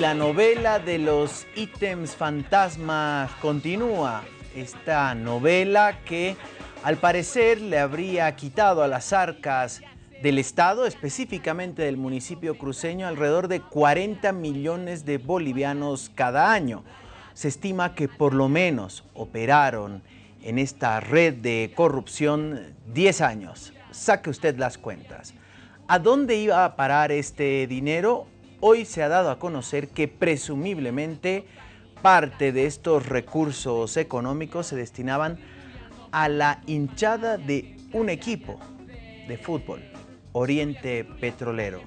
la novela de los ítems fantasmas continúa. Esta novela que al parecer le habría quitado a las arcas del Estado, específicamente del municipio cruceño, alrededor de 40 millones de bolivianos cada año. Se estima que por lo menos operaron en esta red de corrupción 10 años. Saque usted las cuentas. ¿A dónde iba a parar este dinero? Hoy se ha dado a conocer que presumiblemente parte de estos recursos económicos se destinaban a la hinchada de un equipo de fútbol, Oriente Petrolero.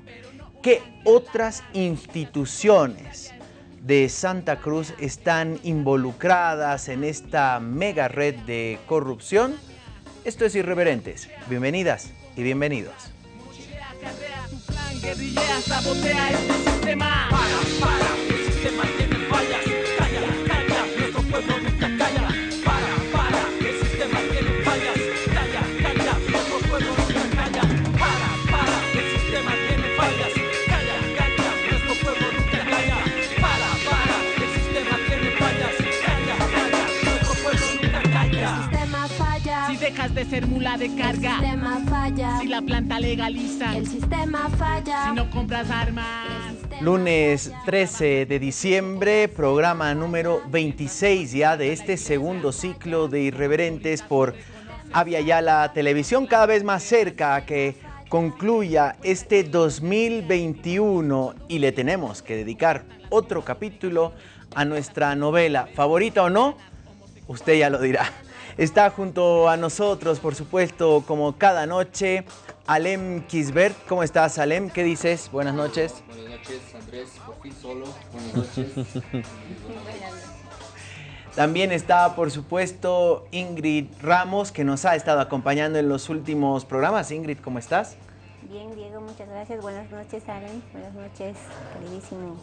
¿Qué otras instituciones de Santa Cruz están involucradas en esta mega red de corrupción? Esto es Irreverentes. Bienvenidas y bienvenidos guerrillera sabotea este sistema. Para, para, el sistema tiene de ser mula de carga. El sistema falla. Si la planta legaliza. El sistema falla. Si no compras armas. Lunes 13 de diciembre, programa número 26 ya de este segundo ciclo de Irreverentes por Avia Yala Televisión, cada vez más cerca a que concluya este 2021 y le tenemos que dedicar otro capítulo a nuestra novela, favorita o no, usted ya lo dirá. Está junto a nosotros, por supuesto, como cada noche, Alem Kisbert. ¿Cómo estás, Alem? ¿Qué dices? Buenas noches. Buenas noches, Andrés. Por fin solo. Buenas noches. También está, por supuesto, Ingrid Ramos, que nos ha estado acompañando en los últimos programas. Ingrid, ¿cómo estás? Bien, Diego, muchas gracias. Buenas noches, Alem. Buenas noches, queridísimo.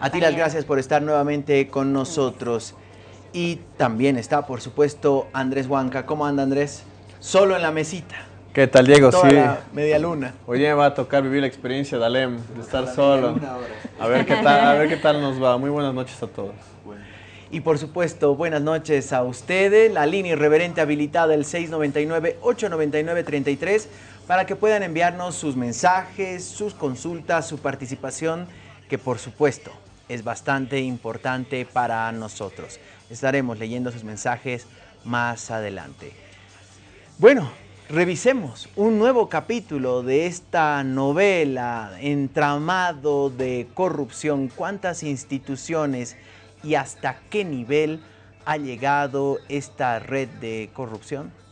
A ti las gracias por estar nuevamente con nosotros. Y también está, por supuesto, Andrés Huanca. ¿Cómo anda Andrés? Solo en la mesita. ¿Qué tal, Diego? Toda sí. la media luna. Hoy me va a tocar vivir la experiencia de Alem, de estar solo. A ver qué tal, a ver qué tal nos va. Muy buenas noches a todos. Y por supuesto, buenas noches a ustedes. La línea irreverente habilitada el 699-899-33 para que puedan enviarnos sus mensajes, sus consultas, su participación, que por supuesto es bastante importante para nosotros. Estaremos leyendo sus mensajes más adelante. Bueno, revisemos un nuevo capítulo de esta novela, entramado de corrupción, cuántas instituciones y hasta qué nivel ha llegado esta red de corrupción.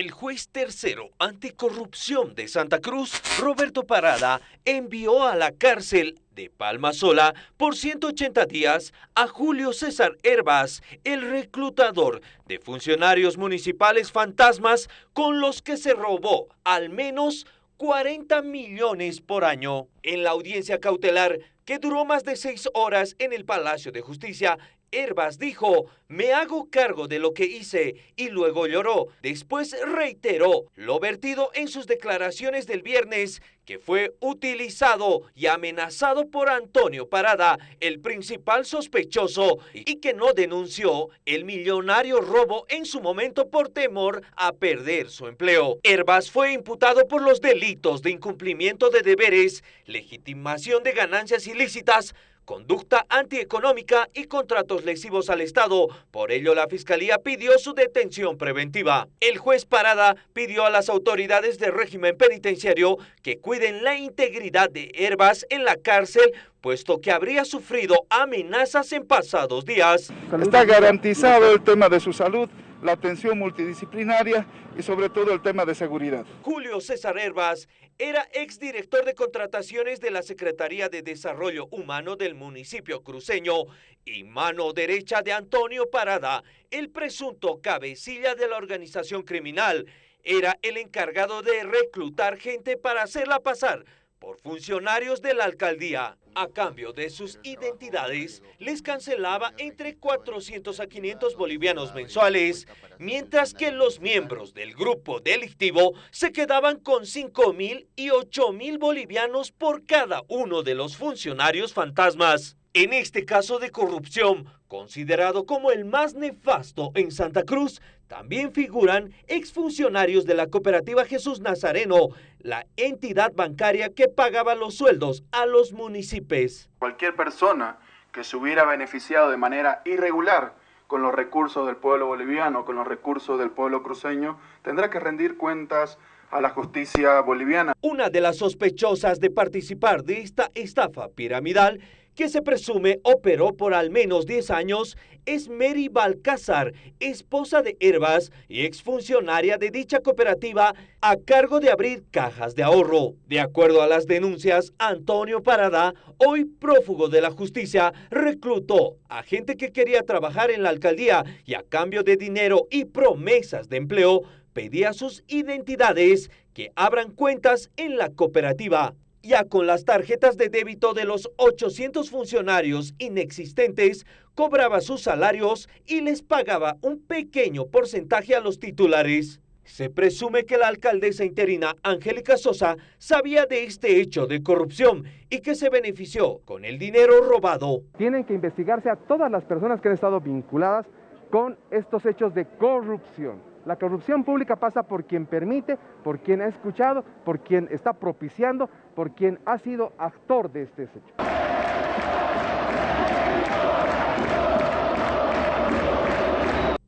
El juez tercero anticorrupción de Santa Cruz, Roberto Parada, envió a la cárcel de Palma Sola por 180 días a Julio César Herbas, el reclutador de funcionarios municipales fantasmas con los que se robó al menos 40 millones por año. En la audiencia cautelar, que duró más de seis horas en el Palacio de Justicia, Herbas dijo, me hago cargo de lo que hice y luego lloró. Después reiteró lo vertido en sus declaraciones del viernes, que fue utilizado y amenazado por Antonio Parada, el principal sospechoso, y que no denunció el millonario robo en su momento por temor a perder su empleo. Herbas fue imputado por los delitos de incumplimiento de deberes, legitimación de ganancias ilícitas, conducta antieconómica y contratos lesivos al Estado. Por ello, la Fiscalía pidió su detención preventiva. El juez Parada pidió a las autoridades del régimen penitenciario que cuiden la integridad de Herbas en la cárcel, puesto que habría sufrido amenazas en pasados días. Está garantizado el tema de su salud, la atención multidisciplinaria y sobre todo el tema de seguridad. Julio César Herbas era exdirector de contrataciones de la Secretaría de Desarrollo Humano del municipio cruceño y mano derecha de Antonio Parada, el presunto cabecilla de la organización criminal. Era el encargado de reclutar gente para hacerla pasar por funcionarios de la alcaldía. A cambio de sus identidades, les cancelaba entre 400 a 500 bolivianos mensuales, mientras que los miembros del grupo delictivo se quedaban con 5 mil y 8 mil bolivianos por cada uno de los funcionarios fantasmas. En este caso de corrupción, considerado como el más nefasto en Santa Cruz, también figuran exfuncionarios de la cooperativa Jesús Nazareno, la entidad bancaria que pagaba los sueldos a los municipios. Cualquier persona que se hubiera beneficiado de manera irregular con los recursos del pueblo boliviano, con los recursos del pueblo cruceño, tendrá que rendir cuentas a la justicia boliviana. Una de las sospechosas de participar de esta estafa piramidal que se presume operó por al menos 10 años, es Mary Balcázar, esposa de Herbas y exfuncionaria de dicha cooperativa a cargo de abrir cajas de ahorro. De acuerdo a las denuncias, Antonio Parada, hoy prófugo de la justicia, reclutó a gente que quería trabajar en la alcaldía y a cambio de dinero y promesas de empleo, pedía sus identidades que abran cuentas en la cooperativa. Ya con las tarjetas de débito de los 800 funcionarios inexistentes, cobraba sus salarios y les pagaba un pequeño porcentaje a los titulares. Se presume que la alcaldesa interina Angélica Sosa sabía de este hecho de corrupción y que se benefició con el dinero robado. Tienen que investigarse a todas las personas que han estado vinculadas con estos hechos de corrupción. La corrupción pública pasa por quien permite, por quien ha escuchado, por quien está propiciando, por quien ha sido actor de este hecho.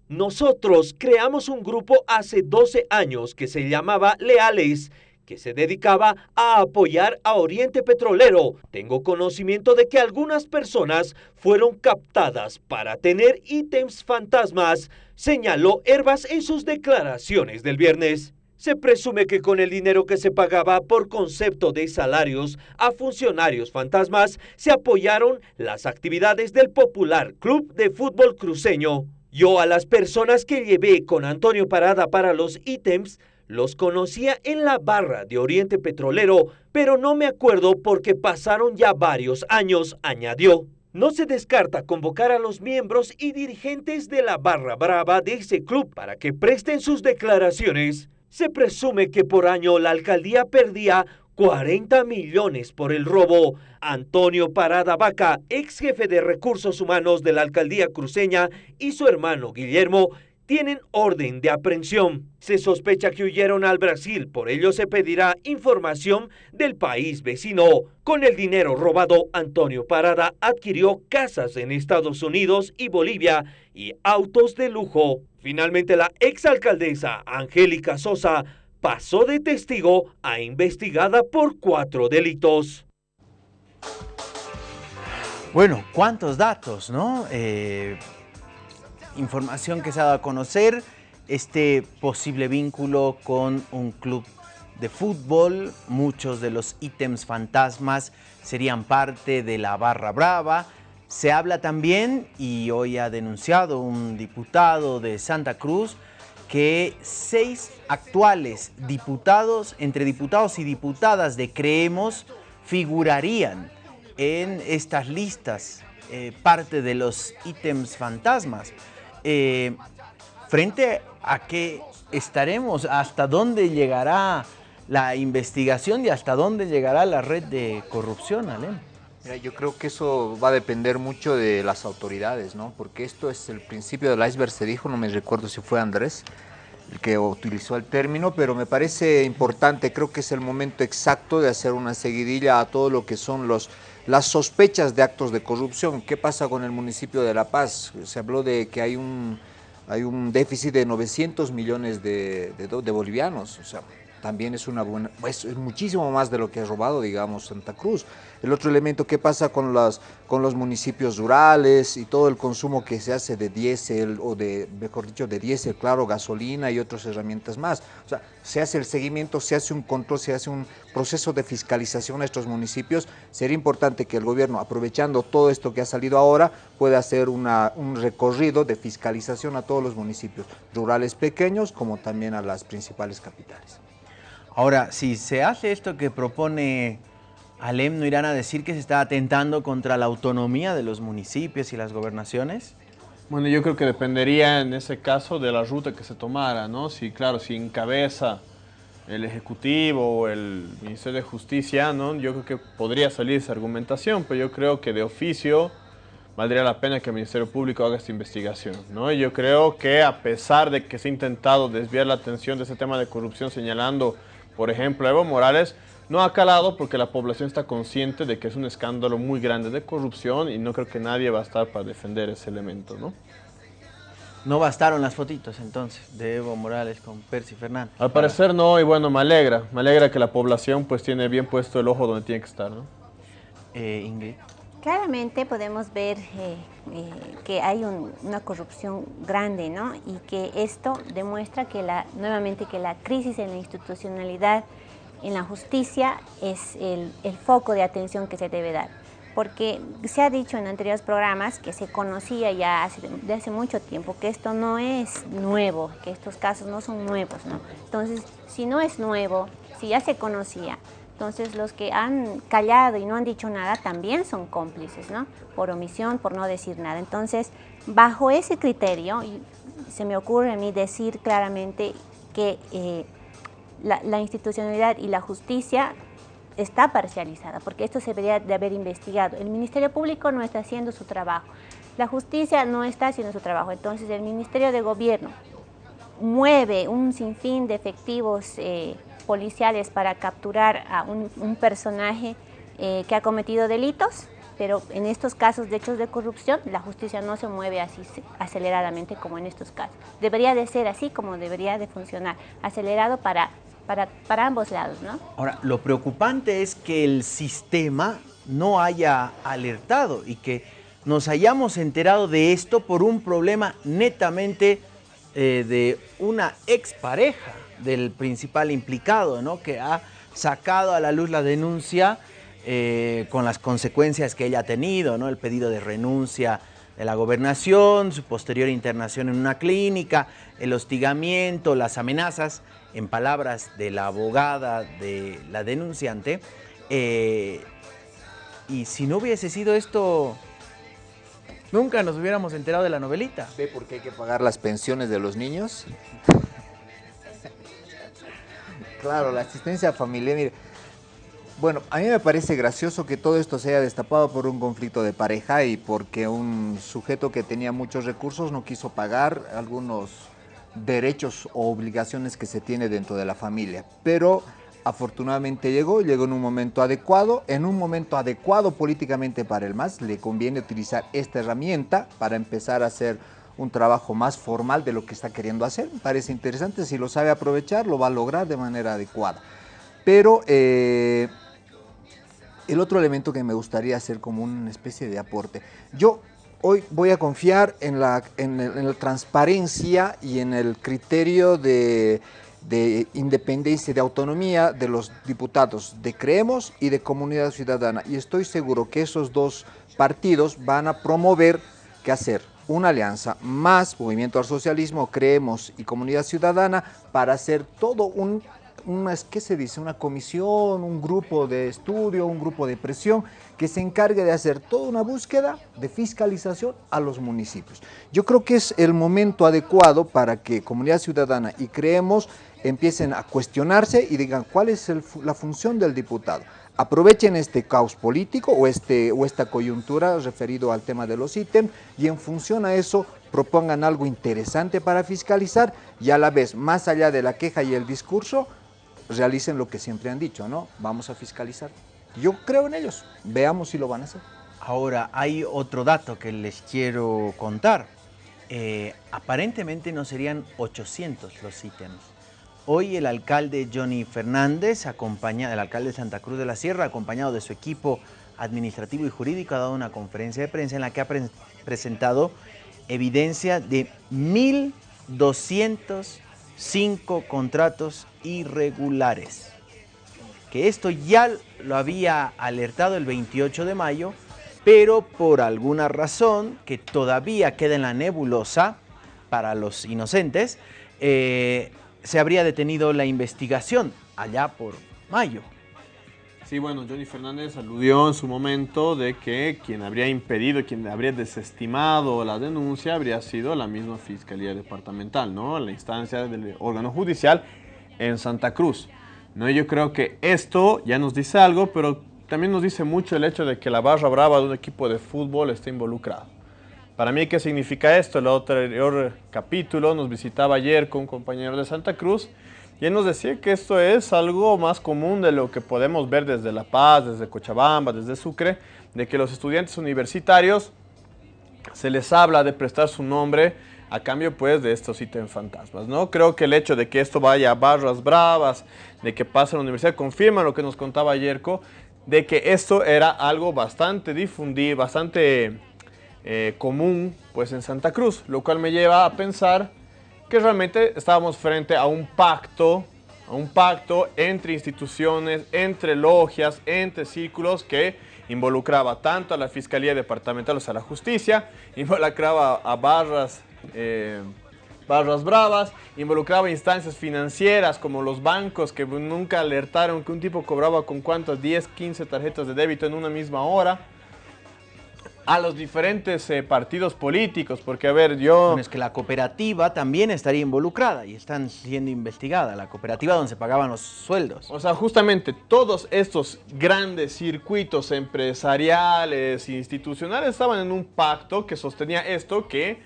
Nosotros creamos un grupo hace 12 años que se llamaba Leales que se dedicaba a apoyar a Oriente Petrolero. Tengo conocimiento de que algunas personas fueron captadas para tener ítems fantasmas, señaló Herbas en sus declaraciones del viernes. Se presume que con el dinero que se pagaba por concepto de salarios a funcionarios fantasmas se apoyaron las actividades del popular Club de Fútbol Cruceño. Yo a las personas que llevé con Antonio Parada para los ítems los conocía en la barra de Oriente Petrolero, pero no me acuerdo porque pasaron ya varios años, añadió. No se descarta convocar a los miembros y dirigentes de la barra brava de ese club para que presten sus declaraciones. Se presume que por año la alcaldía perdía 40 millones por el robo. Antonio Parada Vaca, ex jefe de recursos humanos de la alcaldía cruceña, y su hermano Guillermo tienen orden de aprehensión. Se sospecha que huyeron al Brasil, por ello se pedirá información del país vecino. Con el dinero robado, Antonio Parada adquirió casas en Estados Unidos y Bolivia y autos de lujo. Finalmente, la exalcaldesa Angélica Sosa pasó de testigo a investigada por cuatro delitos. Bueno, ¿cuántos datos, no? Eh, información que se ha dado a conocer, este posible vínculo con un club de fútbol, muchos de los ítems fantasmas serían parte de la barra brava. Se habla también, y hoy ha denunciado un diputado de Santa Cruz, que seis actuales diputados, entre diputados y diputadas de Creemos, figurarían en estas listas, eh, parte de los ítems fantasmas. Eh, frente a qué estaremos, hasta dónde llegará la investigación y hasta dónde llegará la red de corrupción, Alem. Mira, yo creo que eso va a depender mucho de las autoridades, ¿no? Porque esto es el principio del iceberg, se dijo, no me recuerdo si fue Andrés el que utilizó el término, pero me parece importante, creo que es el momento exacto de hacer una seguidilla a todo lo que son los las sospechas de actos de corrupción. ¿Qué pasa con el municipio de La Paz? Se habló de que hay un, hay un déficit de 900 millones de, de, de bolivianos. O sea, también es una buena, pues, es muchísimo más de lo que ha robado, digamos, Santa Cruz. El otro elemento, ¿qué pasa con, las, con los municipios rurales y todo el consumo que se hace de diésel o de, mejor dicho, de diésel, claro, gasolina y otras herramientas más? O sea, se hace el seguimiento, se hace un control, se hace un proceso de fiscalización a estos municipios. Sería importante que el gobierno, aprovechando todo esto que ha salido ahora, pueda hacer un recorrido de fiscalización a todos los municipios rurales pequeños como también a las principales capitales. Ahora, si se hace esto que propone Alem, ¿no irán a decir que se está atentando contra la autonomía de los municipios y las gobernaciones? Bueno, yo creo que dependería en ese caso de la ruta que se tomara, ¿no? Si, claro, si encabeza el Ejecutivo o el Ministerio de Justicia, ¿no? Yo creo que podría salir esa argumentación, pero yo creo que de oficio valdría la pena que el Ministerio Público haga esta investigación, ¿no? Yo creo que a pesar de que se ha intentado desviar la atención de ese tema de corrupción señalando, por ejemplo, Evo Morales, no ha calado porque la población está consciente de que es un escándalo muy grande de corrupción y no creo que nadie va a estar para defender ese elemento, ¿no? No bastaron las fotitos entonces de Evo Morales con Percy Fernández. Al parecer no, y bueno, me alegra. Me alegra que la población pues tiene bien puesto el ojo donde tiene que estar, ¿no? Eh, Ingrid. Claramente podemos ver eh, eh, que hay una corrupción grande, ¿no? Y que esto demuestra que la, nuevamente que la crisis en la institucionalidad, en la justicia, es el, foco de atención que se debe dar porque se ha dicho en anteriores programas que se conocía ya hace, hace mucho tiempo que esto no es nuevo, que estos casos no son nuevos, ¿no? Entonces, si no es nuevo, si ya se conocía, entonces los que han callado y no han dicho nada también son cómplices, ¿no? Por omisión, por no decir nada. Entonces, bajo ese criterio, se me ocurre a mí decir claramente que eh, la, institucionalidad y la justicia está parcializada, porque esto se debería de haber investigado. El Ministerio Público no está haciendo su trabajo, la justicia no está haciendo su trabajo, entonces el Ministerio de Gobierno mueve un sinfín de efectivos eh, policiales para capturar a un, personaje eh, que ha cometido delitos, pero en estos casos de hechos de corrupción la justicia no se mueve así aceleradamente como en estos casos. Debería de ser así como debería de funcionar, acelerado para para, para ambos lados, ¿no? Ahora, lo preocupante es que el sistema no haya alertado y que nos hayamos enterado de esto por un problema netamente eh, de una expareja del principal implicado, ¿no? que ha sacado a la luz la denuncia eh, con las consecuencias que ella ha tenido, ¿no? el pedido de renuncia de la gobernación, su posterior internación en una clínica, el hostigamiento, las amenazas en palabras de la abogada de la denunciante, eh, y si no hubiese sido esto, nunca nos hubiéramos enterado de la novelita. ¿Ve por qué hay que pagar las pensiones de los niños? Claro, la asistencia familiar, mire, bueno, a mí me parece gracioso que todo esto se haya destapado por un conflicto de pareja y porque un sujeto que tenía muchos recursos no quiso pagar algunos derechos o obligaciones que se tiene dentro de la familia. Pero afortunadamente llegó, llegó en un momento adecuado, en un momento adecuado políticamente para el MAS, le conviene utilizar esta herramienta para empezar a hacer un trabajo más formal de lo que está queriendo hacer. Me parece interesante, si lo sabe aprovechar, lo va a lograr de manera adecuada. Pero eh, el otro elemento que me gustaría hacer como una especie de aporte, yo hoy voy a confiar en la, en, la transparencia y en el criterio de, de, independencia, de autonomía de los diputados de Creemos y de Comunidad Ciudadana. Y estoy seguro que esos dos partidos van a promover qué hacer una alianza más Movimiento al Socialismo, Creemos y Comunidad Ciudadana para hacer todo un una, ¿qué se dice? Una comisión, un grupo de estudio, un grupo de presión que se encargue de hacer toda una búsqueda de fiscalización a los municipios. Yo creo que es el momento adecuado para que Comunidad Ciudadana y Creemos empiecen a cuestionarse y digan cuál es la función del diputado. Aprovechen este caos político o, este, o esta coyuntura referido al tema de los ítems y en función a eso propongan algo interesante para fiscalizar y a la vez, más allá de la queja y el discurso, realicen lo que siempre han dicho, ¿no? Vamos a fiscalizar. Yo creo en ellos, veamos si lo van a hacer. Ahora, hay otro dato que les quiero contar. Eh, aparentemente no serían 800 los ítems. Hoy el alcalde Johnny Fernández, acompaña, el alcalde de Santa Cruz de la Sierra, acompañado de su equipo administrativo y jurídico, ha dado una conferencia de prensa en la que ha presentado evidencia de 1.205 contratos irregulares. Que esto ya lo había alertado el 28 de mayo, pero por alguna razón que todavía queda en la nebulosa para los inocentes, eh, se habría detenido la investigación allá por mayo. Sí, bueno, Johnny Fernández aludió en su momento de que quien habría impedido, quien habría desestimado la denuncia habría sido la misma Fiscalía Departamental, ¿no? La instancia del órgano judicial en Santa Cruz. ¿no? Yo creo que esto ya nos dice algo, pero también nos dice mucho el hecho de que la barra brava de un equipo de fútbol esté involucrado. Para mí, ¿qué significa esto? El anterior capítulo nos visitaba ayer con un compañero de Santa Cruz y él nos decía que esto es algo más común de lo que podemos ver desde La Paz, desde Cochabamba, desde Sucre, de que los estudiantes universitarios se les habla de prestar su nombre a cambio pues de estos ítems fantasmas, ¿no? Creo que el hecho de que esto vaya a barras bravas, de que pase a la universidad, confirma lo que nos contaba Yerko, de que esto era algo bastante difundido, bastante eh, común pues en Santa Cruz, lo cual me lleva a pensar que realmente estábamos frente a un pacto, a un pacto entre instituciones, entre logias, entre círculos que involucraba tanto a la Fiscalía Departamental, o a la justicia, involucraba a barras eh, barras bravas, involucraba instancias financieras como los bancos que nunca alertaron que un tipo cobraba con cuántas 10, 15 tarjetas de débito en una misma hora. A los diferentes eh, partidos políticos, porque a ver, yo... Bueno, es que la cooperativa también estaría involucrada y están siendo investigada, la cooperativa donde se pagaban los sueldos. O sea, justamente todos estos grandes circuitos empresariales, institucionales, estaban en un pacto que sostenía esto que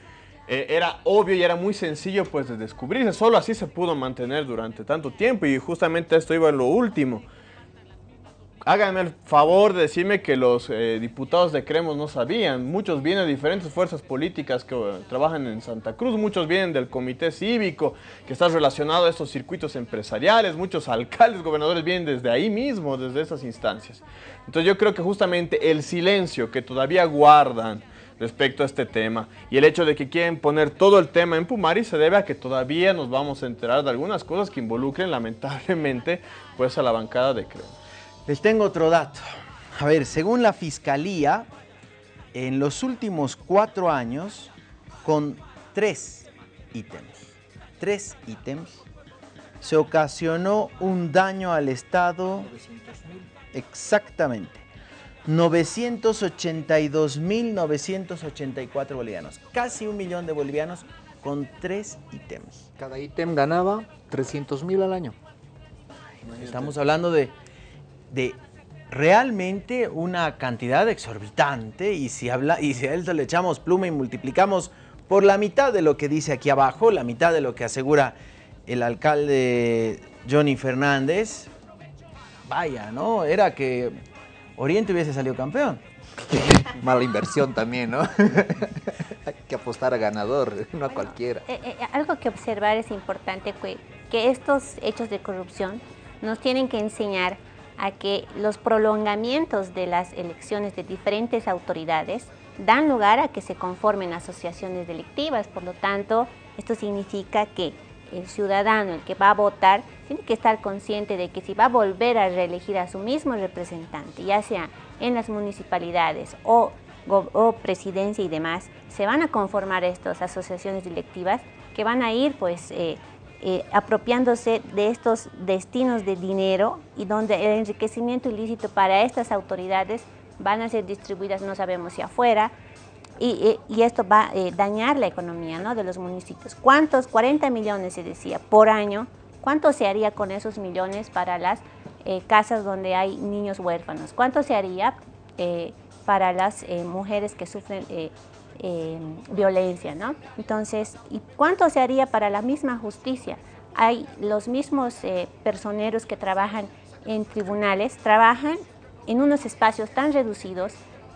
eh, era obvio y era muy sencillo pues de descubrirse. Solo así se pudo mantener durante tanto tiempo y justamente esto iba en lo último. Háganme el favor de decirme que los eh, diputados de Cremos no sabían. Muchos vienen de diferentes fuerzas políticas que eh, trabajan en Santa Cruz, muchos vienen del comité cívico que está relacionado a estos circuitos empresariales, muchos alcaldes, gobernadores vienen desde ahí mismo, desde esas instancias. Entonces yo creo que justamente el silencio que todavía guardan respecto a este tema. Y el hecho de que quieren poner todo el tema en Pumari se debe a que todavía nos vamos a enterar de algunas cosas que involucren lamentablemente pues a la bancada de Creo. Les tengo otro dato. A ver, según la Fiscalía, en los últimos cuatro años, con tres ítems, tres ítems, se ocasionó un daño al Estado exactamente 982.984 bolivianos. Casi un millón de bolivianos con tres ítems. Cada ítem ganaba 300.000 al año. Estamos hablando de, de realmente una cantidad exorbitante y si, habla, y si a esto le echamos pluma y multiplicamos por la mitad de lo que dice aquí abajo, la mitad de lo que asegura el alcalde Johnny Fernández, vaya, ¿no? Era que Oriente hubiese salido campeón. Mala inversión también, ¿no? Hay que apostar a ganador, no a cualquiera. Eh, eh, algo que observar es importante que, que estos hechos de corrupción nos tienen que enseñar a que los prolongamientos de las elecciones de diferentes autoridades dan lugar a que se conformen asociaciones delictivas. Por lo tanto, esto significa que el ciudadano, el que va a votar, tiene que estar consciente de que si va a volver a reelegir a su mismo representante, ya sea en las municipalidades o, presidencia y demás, se van a conformar estas asociaciones directivas que van a ir pues eh, eh, apropiándose de estos destinos de dinero y donde el enriquecimiento ilícito para estas autoridades van a ser distribuidas, no sabemos si afuera, y, esto va a eh, dañar la economía ¿no? de los municipios. ¿Cuántos? 40 millones se decía por año. ¿Cuánto se haría con esos millones para las eh, casas donde hay niños huérfanos? ¿Cuánto se haría eh, para las mujeres que sufren violencia? ¿no? Entonces, ¿y cuánto se haría para la misma justicia? Hay los mismos personeros que trabajan en tribunales, trabajan en unos espacios tan reducidos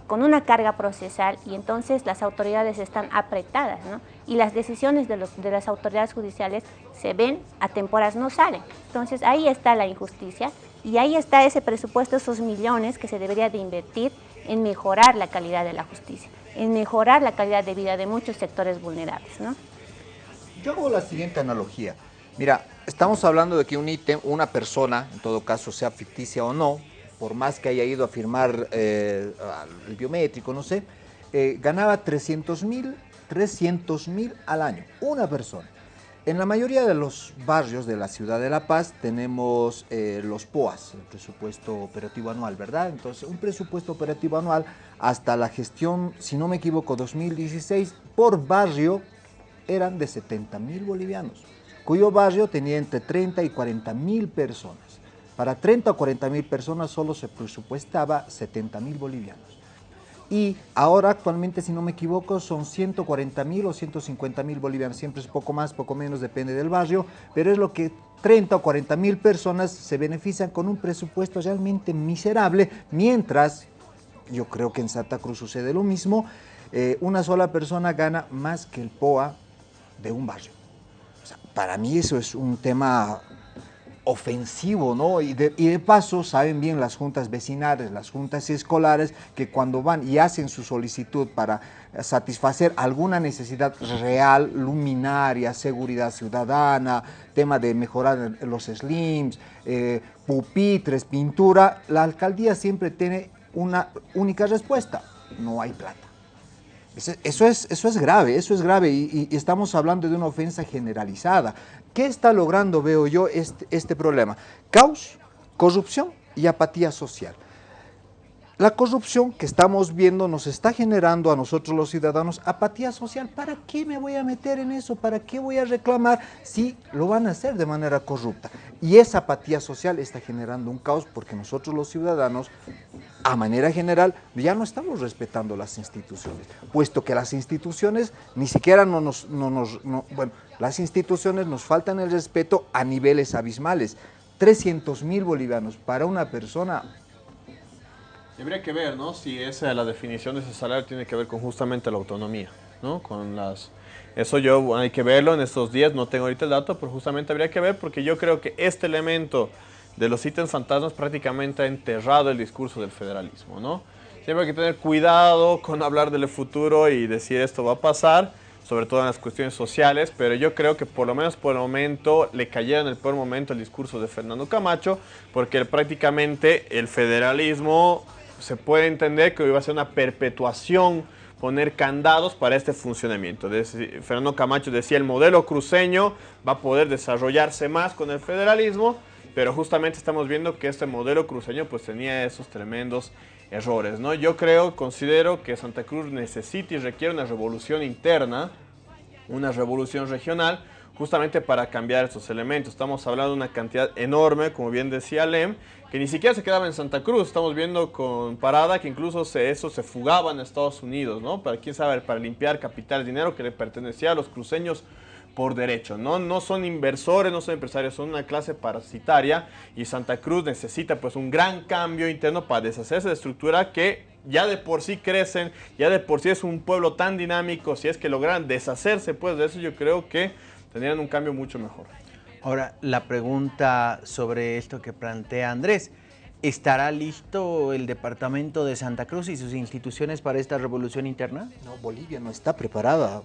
con una carga procesal y entonces las autoridades están apretadas, ¿no? Y las decisiones de las autoridades judiciales se ven a temporas, no salen. Entonces ahí está la injusticia y ahí está ese presupuesto, esos millones que se debería de invertir en mejorar la calidad de la justicia, en mejorar la calidad de vida de muchos sectores vulnerables, ¿no? Yo hago la siguiente analogía. Mira, estamos hablando de que un ítem, una persona, en todo caso sea ficticia o no, por más que haya ido a firmar eh, el biométrico, no sé, eh, ganaba 300 mil 300 mil al año, una persona. En la mayoría de los barrios de la ciudad de La Paz tenemos eh, los POAS, el presupuesto operativo anual, ¿verdad? Entonces, un presupuesto operativo anual hasta la gestión, si no me equivoco, 2016, por barrio eran de 70 mil bolivianos, cuyo barrio tenía entre 30 y 40 mil personas. Para 30 o 40 mil personas solo se presupuestaba 70 mil bolivianos. Y ahora actualmente, si no me equivoco, son 140 mil o 150 mil bolivianos. Siempre es poco más, poco menos, depende del barrio, pero es lo que 30 o 40 mil personas se benefician con un presupuesto realmente miserable, mientras, yo creo que en Santa Cruz sucede lo mismo, eh, una sola persona gana más que el POA de un barrio. Para mí eso es un tema ofensivo, ¿no? Y de, paso, saben bien las juntas vecinales, las juntas escolares, que cuando van y hacen su solicitud para satisfacer alguna necesidad real, luminaria, seguridad ciudadana, tema de mejorar los slims, eh, pupitres, pintura, la alcaldía siempre tiene una única respuesta, no hay plata. Eso es, eso es grave, eso es grave y, estamos hablando de una ofensa generalizada. ¿Qué está logrando, veo yo, este, este problema? Caos, corrupción y apatía social. La corrupción que estamos viendo nos está generando a nosotros los ciudadanos apatía social. ¿Para qué me voy a meter en eso? ¿Para qué voy a reclamar si lo van a hacer de manera corrupta? Y esa apatía social está generando un caos porque nosotros los ciudadanos, a manera general, ya no estamos respetando las instituciones, puesto que las instituciones ni siquiera no nos, no nos no, bueno, las instituciones nos faltan el respeto a niveles abismales. 300 mil bolivianos para una persona Habría que ver, ¿no? Si esa, la definición de ese salario tiene que ver con justamente la autonomía, ¿no? Con las... Eso yo hay que verlo en estos días, no tengo ahorita el dato, pero justamente habría que ver porque yo creo que este elemento de los ítems fantasmas prácticamente ha enterrado el discurso del federalismo, ¿no? Siempre hay que tener cuidado con hablar del futuro y decir esto va a pasar, sobre todo en las cuestiones sociales, pero yo creo que por lo menos por el momento le cayeron en el peor momento el discurso de Fernando Camacho, porque prácticamente el federalismo se puede entender que iba a ser una perpetuación poner candados para este funcionamiento. Fernando Camacho decía el modelo cruceño va a poder desarrollarse más con el federalismo, pero justamente estamos viendo que este modelo cruceño pues tenía esos tremendos errores. ¿no? Yo creo, considero que Santa Cruz necesita y requiere una revolución interna, una revolución regional, justamente para cambiar estos elementos. Estamos hablando de una cantidad enorme, como bien decía Lem, que ni siquiera se quedaba en Santa Cruz. Estamos viendo con Parada que incluso se, eso se fugaba en Estados Unidos, ¿no? Para quién sabe, para limpiar capital, dinero que le pertenecía a los cruceños por derecho, ¿no? No son inversores, no son empresarios, son una clase parasitaria y Santa Cruz necesita pues un gran cambio interno para deshacerse de estructura que ya de por sí crecen, ya de por sí es un pueblo tan dinámico, si es que logran deshacerse pues de eso yo creo que tendrían un cambio mucho mejor. Ahora, la pregunta sobre esto que plantea Andrés. ¿Estará listo el departamento de Santa Cruz y sus instituciones para esta revolución interna? No, Bolivia no está preparada.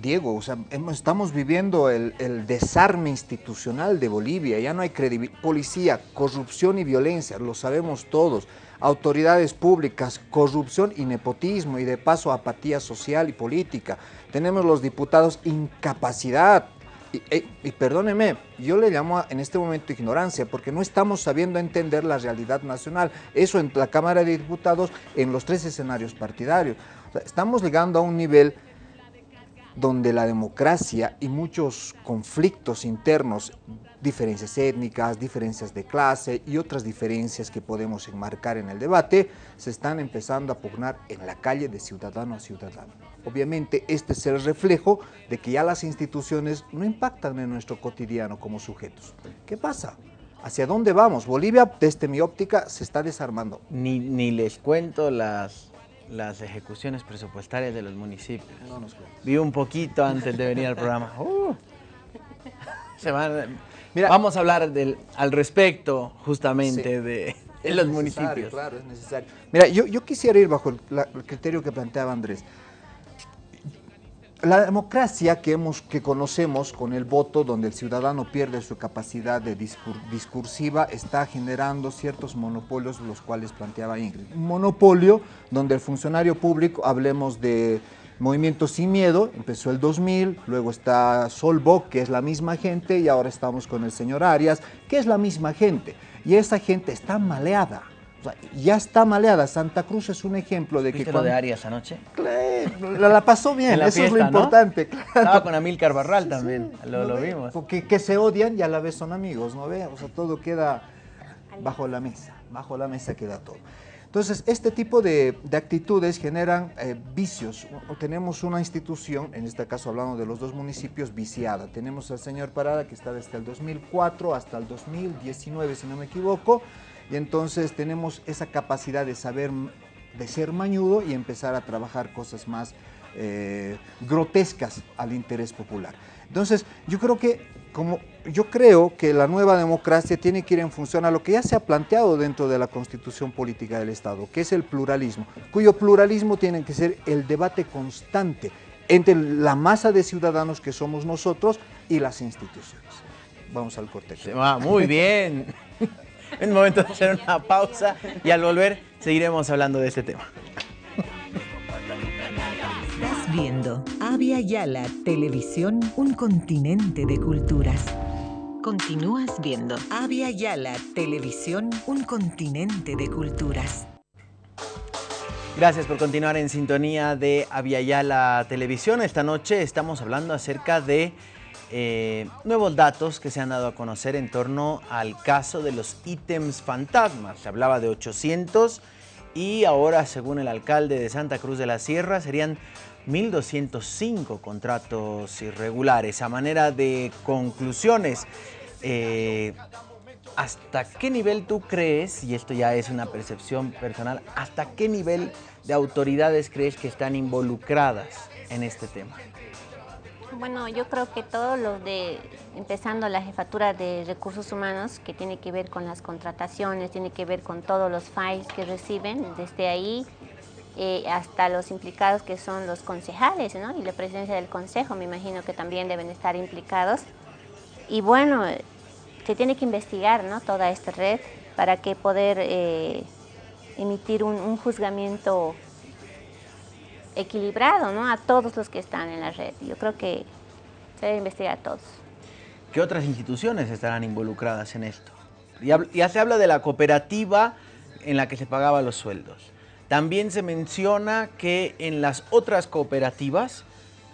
Diego, o sea, estamos viviendo el, el, desarme institucional de Bolivia, ya no hay credibilidad, policía, corrupción y violencia, lo sabemos todos, autoridades públicas, corrupción y nepotismo y de paso apatía social y política. Tenemos los diputados incapacidad, y, y, perdóneme, yo le llamo en este momento ignorancia, porque no estamos sabiendo entender la realidad nacional. Eso en la Cámara de Diputados, en los tres escenarios partidarios. Estamos llegando a un nivel donde la democracia y muchos conflictos internos, diferencias étnicas, diferencias de clase y otras diferencias que podemos enmarcar en el debate, se están empezando a pugnar en la calle de ciudadano a ciudadano. Obviamente este es el reflejo de que ya las instituciones no impactan en nuestro cotidiano como sujetos. ¿Qué pasa? ¿Hacia dónde vamos? Bolivia, desde mi óptica, se está desarmando. Ni, ni les cuento las las ejecuciones presupuestarias de los municipios. No nos Vi un poquito antes de venir al programa. Uh, se van, Mira, vamos a hablar del, al respecto justamente sí, de, de los municipios. Claro, es necesario. Mira, yo, yo quisiera ir bajo el, la, el criterio que planteaba Andrés. La democracia que, hemos, que conocemos con el voto, donde el ciudadano pierde su capacidad de discur discursiva, está generando ciertos monopolios, los cuales planteaba Ingrid. Un monopolio donde el funcionario público, hablemos de Movimiento Sin Miedo, empezó el 2000, luego está Solboc, que es la misma gente, y ahora estamos con el señor Arias, que es la misma gente. Y esa gente está maleada. O sea, ya está maleada. Santa Cruz es un ejemplo de que... ¿Viste lo de Arias anoche? La, la pasó bien, la eso es lo ¿no? importante. claro. Estaba con Amílcar Barral también, lo, lo vimos. Porque que se odian y a la vez son amigos, ¿no ve? O sea, todo queda bajo la mesa, bajo la mesa queda todo. Entonces, este tipo de, de actitudes generan eh, vicios. Tenemos una institución, en este caso hablando de los dos municipios, viciada. Tenemos al señor Parada que está desde el 2004 hasta el 2019, si no me equivoco, y entonces tenemos esa capacidad de saber, de ser mañudo y empezar a trabajar cosas más eh, grotescas al interés popular. Entonces, yo creo que como yo creo que la nueva democracia tiene que ir en función a lo que ya se ha planteado dentro de la Constitución política del Estado, que es el pluralismo, cuyo pluralismo tiene que ser el debate constante entre la masa de ciudadanos que somos nosotros y las instituciones. Vamos al corte. Ah, muy bien. Es momento de hacer una pausa y al volver seguiremos hablando de este tema. Viendo Avia Yala Televisión, un continente de culturas. Continúas viendo Avia Yala Televisión, un continente de culturas. Gracias por continuar en sintonía de Aviala Televisión. Esta noche estamos hablando acerca de eh, nuevos datos que se han dado a conocer en torno al caso de los ítems fantasmas. Se hablaba de 800 y ahora, según el alcalde de Santa Cruz de la Sierra, serían 1.205 contratos irregulares. A manera de conclusiones, eh, ¿hasta qué nivel tú crees, y esto ya es una percepción personal, hasta qué nivel de autoridades crees que están involucradas en este tema? Bueno, yo creo que todos los de, empezando la jefatura de recursos humanos, que tiene que ver con las contrataciones, tiene que ver con todos los files que reciben, desde ahí eh, hasta los implicados que son los concejales, ¿no? Y la presidencia del consejo, me imagino que también deben estar implicados. Y bueno, se tiene que investigar, ¿no? Toda esta red para que poder eh, emitir un, un juzgamiento equilibrado, ¿no? A todos los que están en la red. Yo creo que se debe investigar a todos. ¿Qué otras instituciones estarán involucradas en esto? Ya, ya se habla de la cooperativa en la que se pagaban los sueldos. También se menciona que en las otras cooperativas,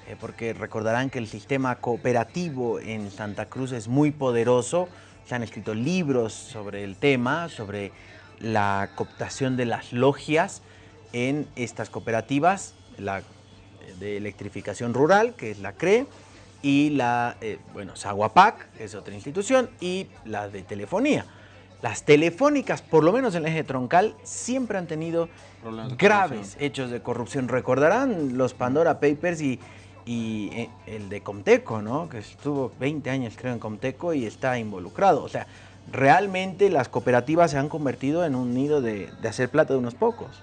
eh, porque recordarán que el sistema cooperativo en Santa Cruz es muy poderoso, se han escrito libros sobre el tema, sobre la cooptación de las logias en estas cooperativas, la de electrificación rural, que es la CRE, y la, eh, bueno, Saguapac, que es otra institución, y la de telefonía. Las telefónicas, por lo menos en el eje troncal, siempre han tenido graves hechos de corrupción. Recordarán los Pandora Papers y, y, eh, el de Comteco, ¿no? Que estuvo 20 años, creo, en Comteco y está involucrado. O sea, realmente las cooperativas se han convertido en un nido de, de hacer plata de unos pocos.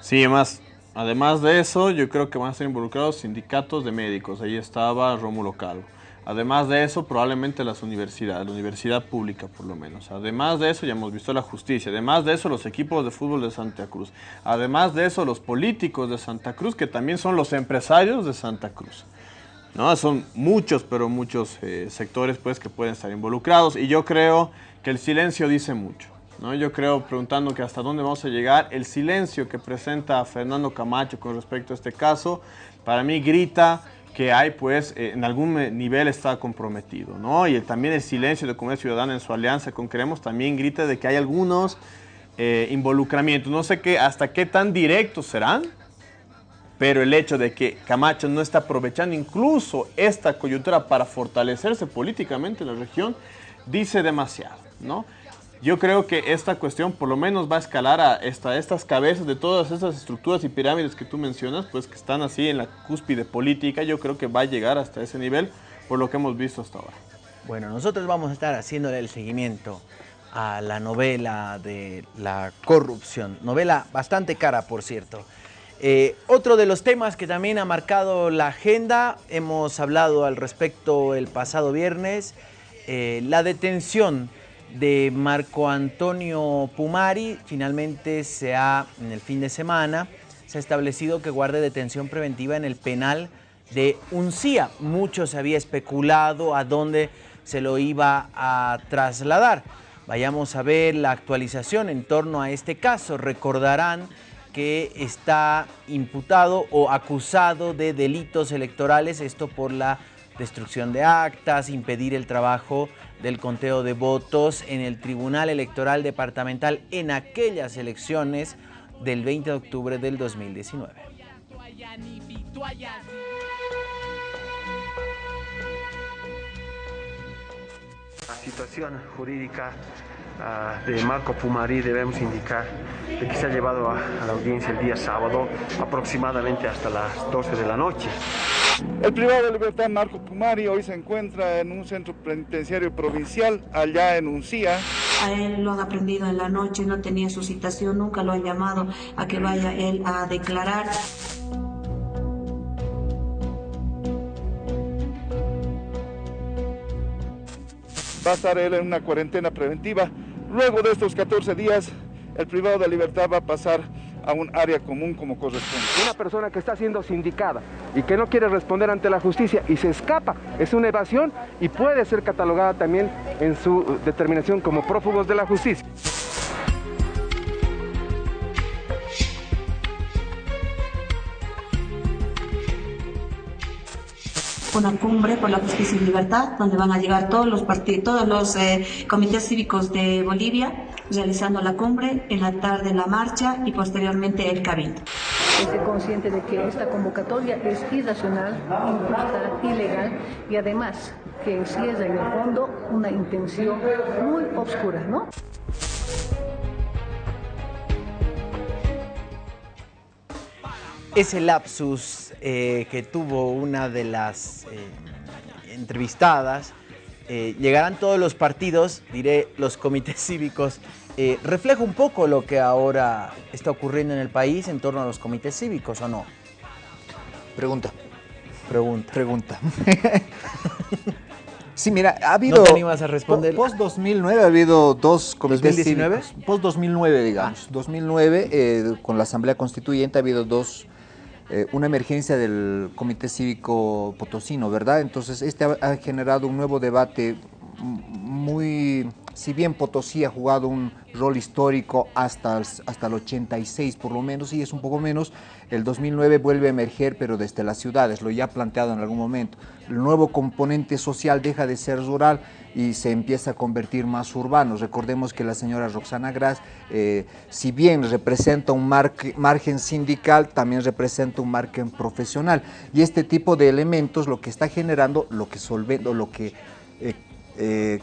Sí, además, además de eso, yo creo que van a estar involucrados sindicatos de médicos. Ahí estaba Rómulo Calvo. Además de eso, probablemente las universidades, la universidad pública por lo menos. Además de eso, ya hemos visto la justicia. Además de eso, los equipos de fútbol de Santa Cruz. Además de eso, los políticos de Santa Cruz, que también son los empresarios de Santa Cruz. ¿no? Son muchos, pero muchos eh, sectores pues, que pueden estar involucrados. Y yo creo que el silencio dice mucho. ¿No? Yo creo, preguntando que hasta dónde vamos a llegar, el silencio que presenta Fernando Camacho con respecto a este caso, para mí grita que hay, pues, eh, en algún nivel está comprometido, ¿no? Y también el silencio de Comunidad Ciudadana en su alianza con Queremos también grita de que hay algunos eh, involucramientos. No sé qué, hasta qué tan directos serán, pero el hecho de que Camacho no está aprovechando incluso esta coyuntura para fortalecerse políticamente en la región, dice demasiado, ¿no? Yo creo que esta cuestión por lo menos va a escalar a esta, estas cabezas de todas esas estructuras y pirámides que tú mencionas, pues que están así en la cúspide política, yo creo que va a llegar hasta ese nivel por lo que hemos visto hasta ahora. Bueno, nosotros vamos a estar haciéndole el seguimiento a la novela de la corrupción. Novela bastante cara, por cierto. Eh, otro de los temas que también ha marcado la agenda, hemos hablado al respecto el pasado viernes, eh, la detención de Marco Antonio Pumari, finalmente se ha, en el fin de semana, se ha establecido que guarde detención preventiva en el penal de Uncía. Mucho se había especulado a dónde se lo iba a trasladar. Vayamos a ver la actualización en torno a este caso. Recordarán que está imputado o acusado de delitos electorales, esto por la destrucción de actas, impedir el trabajo del conteo de votos en el Tribunal Electoral Departamental en aquellas elecciones del 20 de octubre del 2019. La situación jurídica ah, de Marco Pumari debemos indicar de que se ha llevado a, a la audiencia el día sábado aproximadamente hasta las 12 de la noche. El privado de libertad Marco Pumari hoy se encuentra en un centro penitenciario provincial allá en Uncía. A él lo han aprendido en la noche, no tenía su citación, nunca lo han llamado a que vaya él a declarar. Va a estar él en una cuarentena preventiva. Luego de estos 14 días, el privado de libertad va a pasar a un área común como corresponde. Una persona que está siendo sindicada y que no quiere responder ante la justicia y se escapa, es una evasión y puede ser catalogada también en su determinación como prófugos de la justicia. Una cumbre por la justicia y libertad, donde van a llegar todos los partidos, todos los eh, comités cívicos de Bolivia, realizando la cumbre, en la tarde la marcha y posteriormente el cabildo. Estoy consciente de que esta convocatoria es irracional, injusta, ilegal y además que encierra en el fondo una intención muy oscura, ¿no? Ese lapsus eh, que tuvo una de las eh, entrevistadas, eh, llegarán todos los partidos, diré los comités cívicos, refleja un poco lo que ahora está ocurriendo en el país en torno a los comités cívicos, ¿o no? Pregunta. Pregunta. Pregunta. Sí, mira, ha habido... ¿No te animas a responder? Post 2009 ha habido dos comités ¿2019? cívicos. Post 2009, digamos. 2009, eh, con la Asamblea Constituyente ha habido dos, eh, una emergencia del Comité Cívico Potosino, ¿verdad? Entonces, este ha, generado un nuevo debate muy... Si bien Potosí ha jugado un rol histórico hasta hasta el 86 por lo menos, y es un poco menos, el 2009 vuelve a emerger, pero desde las ciudades, lo ya planteado en algún momento. El nuevo componente social deja de ser rural y se empieza a convertir más urbano. Recordemos que la señora Roxana Gras, eh, si bien representa un margen sindical, también representa un margen profesional. Y este tipo de elementos lo que está generando, lo que solvendo, lo que... Eh, eh,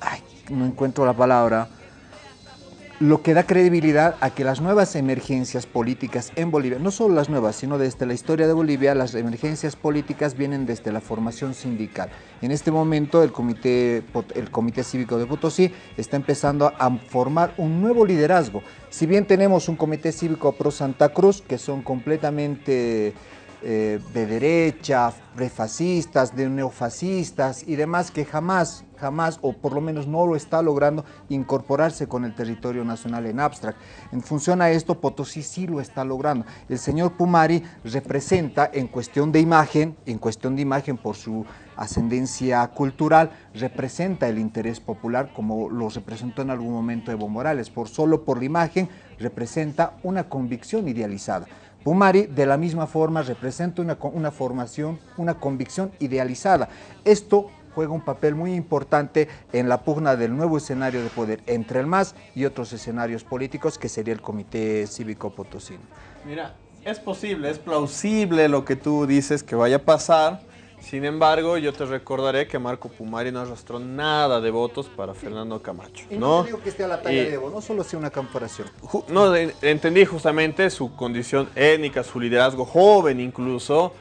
ay, no encuentro la palabra, lo que da credibilidad a que las nuevas emergencias políticas en Bolivia, no solo las nuevas, sino desde la historia de Bolivia, las emergencias políticas vienen desde la formación sindical. En este momento el Comité, el Comité Cívico de Potosí está empezando a formar un nuevo liderazgo. Si bien tenemos un Comité Cívico Pro Santa Cruz, que son completamente eh, de derecha, refascistas, de neofascistas y demás que jamás, jamás, o por lo menos no lo está logrando incorporarse con el territorio nacional en abstract. En función a esto, Potosí sí lo está logrando. El señor Pumari representa en cuestión de imagen, en cuestión de imagen por su ascendencia cultural, representa el interés popular como lo representó en algún momento Evo Morales. Por solo por la imagen, representa una convicción idealizada. Pumari de la misma forma representa una, una, formación, una convicción idealizada. Esto juega un papel muy importante en la pugna del nuevo escenario de poder entre el MAS y otros escenarios políticos que sería el Comité Cívico Potosino. Mira, es posible, es plausible lo que tú dices que vaya a pasar, sin embargo, yo te recordaré que Marco Pumari no arrastró nada de votos para Fernando Camacho. Y no, no digo que esté a la talla y, de Evo, no solo sea una comparación. No, entendí justamente su condición étnica, su liderazgo joven incluso.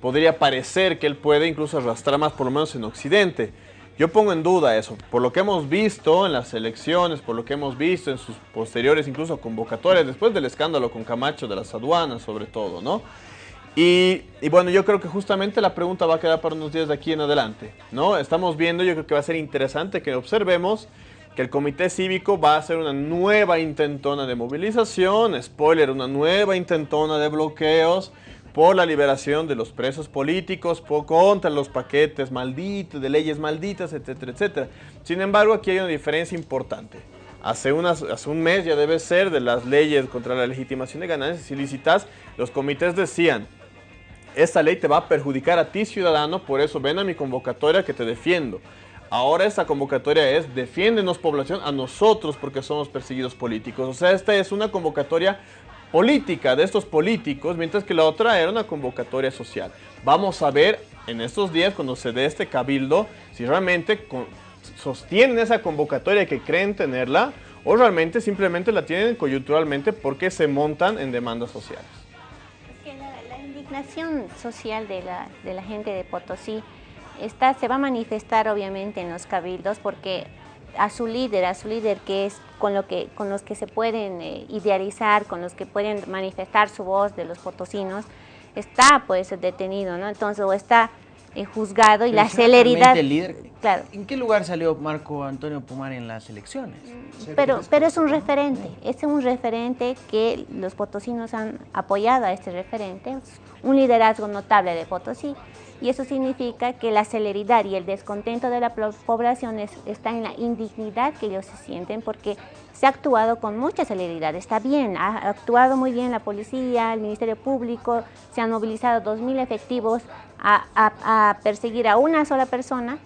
Podría parecer que él puede incluso arrastrar más, por lo menos en Occidente. Yo pongo en duda eso, por lo que hemos visto en las elecciones, por lo que hemos visto en sus posteriores incluso convocatorias, después del escándalo con Camacho de las aduanas sobre todo, ¿no? Y, y, bueno, yo creo que justamente la pregunta va a quedar para unos días de aquí en adelante, ¿no? Estamos viendo, yo creo que va a ser interesante que observemos que el comité cívico va a hacer una nueva intentona de movilización, spoiler, una nueva intentona de bloqueos por la liberación de los presos políticos, por, contra los paquetes malditos, de leyes malditas, etcétera, etcétera. Sin embargo, aquí hay una diferencia importante. Hace, unas, hace un mes ya debe ser de las leyes contra la legitimación de ganancias ilícitas, los comités decían, esta ley te va a perjudicar a ti ciudadano, por eso ven a mi convocatoria que te defiendo. Ahora esta convocatoria es defiéndenos población a nosotros porque somos perseguidos políticos. O sea, esta es una convocatoria política de estos políticos, mientras que la otra era una convocatoria social. Vamos a ver en estos días cuando se dé este cabildo si realmente sostienen esa convocatoria que creen tenerla o realmente simplemente la tienen coyunturalmente porque se montan en demandas sociales. La, indignación social de la, de la gente de Potosí está, se va a manifestar obviamente en los cabildos porque a su líder, a su líder que es con, lo que, con los que se pueden eh, idealizar, con los que pueden manifestar su voz de los potosinos, está pues detenido, ¿no? Entonces, o está eh, juzgado y la celeridad... El líder, claro. ¿En qué lugar salió Marco Antonio Pumar en las elecciones? Pero, pero es un referente, es un referente que los potosinos han apoyado a este referente, un liderazgo notable de Potosí y eso significa que la celeridad y el descontento de la población está en la indignidad que ellos se sienten porque se ha actuado con mucha celeridad, está bien, ha actuado muy bien la policía, el Ministerio Público, se han movilizado 2.000 efectivos a, perseguir a una sola persona,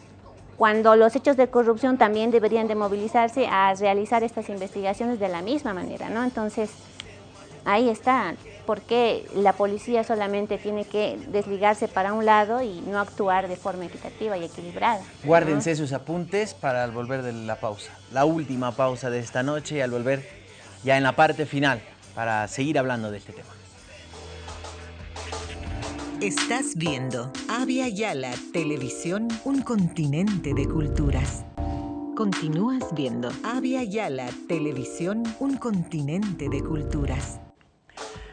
cuando los hechos de corrupción también deberían de movilizarse a realizar estas investigaciones de la misma manera, ¿no? Entonces, ahí está, por qué la policía solamente tiene que desligarse para un lado y no actuar de forma equitativa y equilibrada. Guárdense sus apuntes para al volver de la pausa, la última pausa de esta noche y al volver ya en la parte final para seguir hablando de este tema. Estás viendo Avia Yala Televisión, un continente de culturas. Continúas viendo Avia Yala Televisión, un continente de culturas.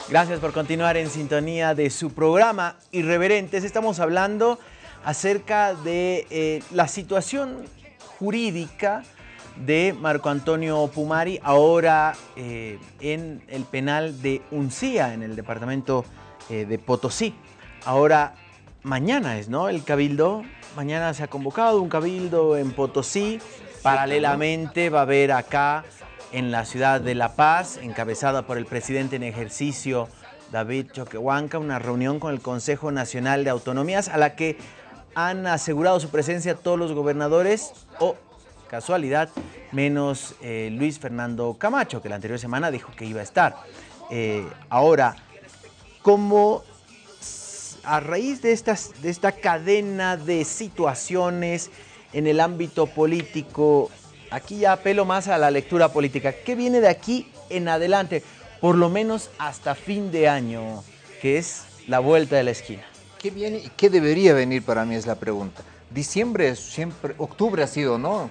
Gracias por continuar en sintonía de su programa Irreverentes. Estamos hablando acerca de eh, la situación jurídica de Marco Antonio Pumari, ahora eh, en el penal de Uncía, en el departamento eh, de Potosí. Ahora, mañana es, ¿no? El cabildo, mañana se ha convocado un cabildo en Potosí, paralelamente va a haber acá en la ciudad de La Paz, encabezada por el presidente en ejercicio David Choquehuanca, una reunión con el Consejo Nacional de Autonomías a la que han asegurado su presencia todos los gobernadores o, casualidad, menos eh, Luis Fernando Camacho, que la anterior semana dijo que iba a estar. Eh, ahora, ¿cómo a raíz de, estas, de esta cadena de situaciones en el ámbito político Aquí ya apelo más a la lectura política. ¿Qué viene de aquí en adelante? Por lo menos hasta fin de año, que es la vuelta de la esquina. ¿Qué viene y qué debería venir para mí es la pregunta? Diciembre, siempre, octubre ha sido, ¿no?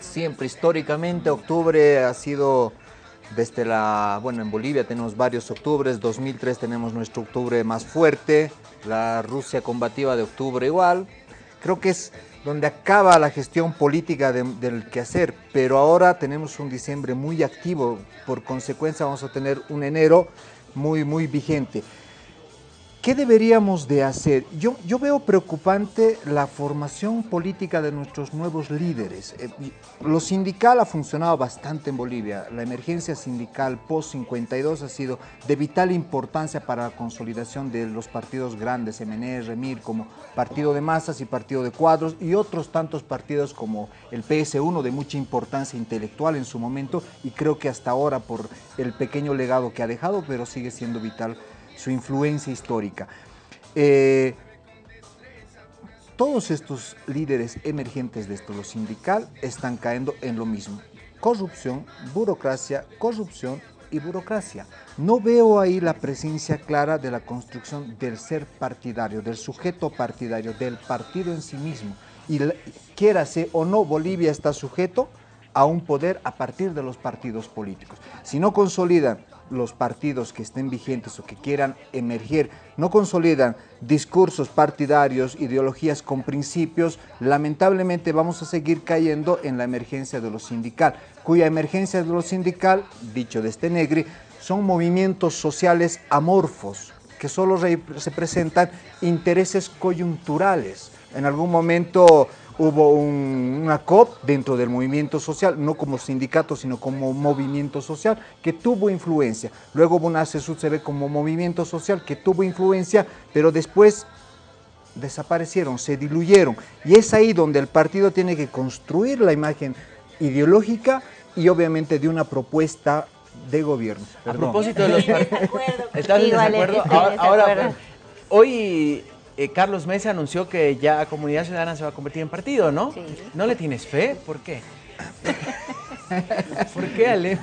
Siempre, históricamente, octubre ha sido desde la, bueno, en Bolivia tenemos varios octubres, 2003 tenemos nuestro octubre más fuerte, la Rusia combativa de octubre igual. Creo que es donde acaba la gestión política del quehacer, pero ahora tenemos un diciembre muy activo, por consecuencia vamos a tener un enero muy, muy vigente. ¿Qué deberíamos de hacer? Yo, veo preocupante la formación política de nuestros nuevos líderes. Eh, lo sindical ha funcionado bastante en Bolivia. La emergencia sindical post-52 ha sido de vital importancia para la consolidación de los partidos grandes, MNR, REMIR, como partido de masas y partido de cuadros, y otros tantos partidos como el PS1 de mucha importancia intelectual en su momento, y creo que hasta ahora por el pequeño legado que ha dejado, pero sigue siendo vital su influencia histórica. Eh, todos estos líderes emergentes de esto, lo sindical, están cayendo en lo mismo. Corrupción, burocracia, corrupción y burocracia. No veo ahí la presencia clara de la construcción del ser partidario, del sujeto partidario, del partido en sí mismo. Y quiera ser o no, Bolivia está sujeto a un poder a partir de los partidos políticos. Si no consolidan los partidos que estén vigentes o que quieran emerger no consolidan discursos partidarios, ideologías con principios, lamentablemente vamos a seguir cayendo en la emergencia de lo sindical, cuya emergencia de lo sindical, dicho de este negri, son movimientos sociales amorfos, que solo representan intereses coyunturales. En algún momento hubo una COP dentro del movimiento social, no como sindicato, sino como movimiento social, que tuvo influencia. Luego hubo una CSUCB como movimiento social que tuvo influencia, pero después desaparecieron, se diluyeron. Y es ahí donde el partido tiene que construir la imagen ideológica y obviamente de una propuesta de gobierno. A propósito de los partidos. ¿Estás en desacuerdo? Ahora, hoy eh, Carlos Mesa anunció que ya Comunidad Ciudadana se va a convertir en partido, ¿no? Sí. ¿No le tienes fe? ¿Por qué? ¿Por qué, Ale?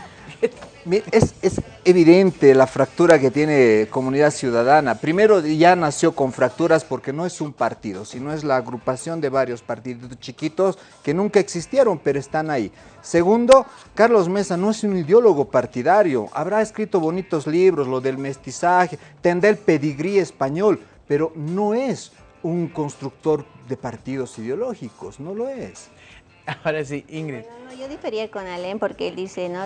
Es, es, evidente la fractura que tiene Comunidad Ciudadana. Primero, ya nació con fracturas porque no es un partido, sino es la agrupación de varios partidos chiquitos que nunca existieron, pero están ahí. Segundo, Carlos Mesa no es un ideólogo partidario. Habrá escrito bonitos libros, lo del mestizaje, tendrá el pedigrí español, pero no es un constructor de partidos ideológicos, no lo es. Ahora sí, Ingrid. yo difería con Alén porque él dice ¿no?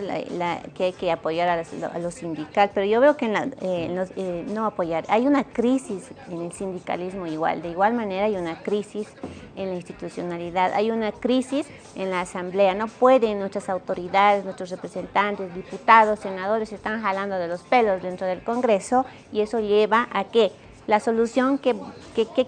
que hay que apoyar a los, sindicales, pero yo veo que en la, eh, eh, no apoyar. Hay una crisis en el sindicalismo igual, de igual manera hay una crisis en la institucionalidad, hay una crisis en la asamblea. No pueden nuestras autoridades, nuestros representantes, diputados, senadores, están jalando de los pelos dentro del Congreso y eso lleva a que la solución que,